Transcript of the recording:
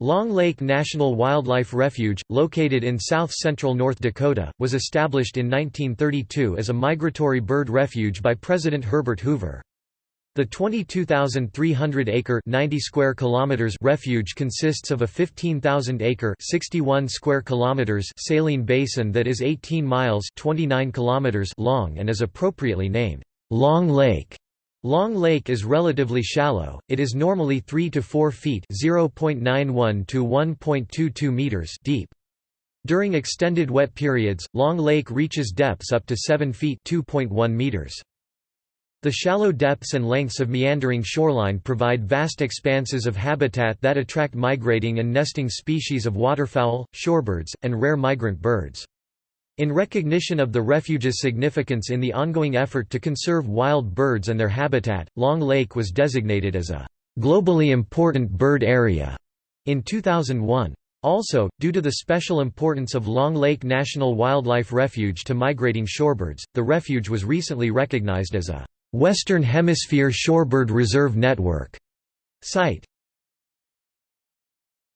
Long Lake National Wildlife Refuge, located in south-central North Dakota, was established in 1932 as a migratory bird refuge by President Herbert Hoover. The 22,300-acre (90 square kilometers) refuge consists of a 15,000-acre (61 square kilometers) saline basin that is 18 miles (29 kilometers) long and is appropriately named Long Lake. Long Lake is relatively shallow, it is normally 3 to 4 feet (0.91 to 1.22 meters) deep. During extended wet periods, Long Lake reaches depths up to 7 feet (2.1 meters). The shallow depths and lengths of meandering shoreline provide vast expanses of habitat that attract migrating and nesting species of waterfowl, shorebirds, and rare migrant birds. In recognition of the refuge's significance in the ongoing effort to conserve wild birds and their habitat, Long Lake was designated as a globally important bird area in 2001. Also, due to the special importance of Long Lake National Wildlife Refuge to migrating shorebirds, the refuge was recently recognized as a Western Hemisphere Shorebird Reserve Network site.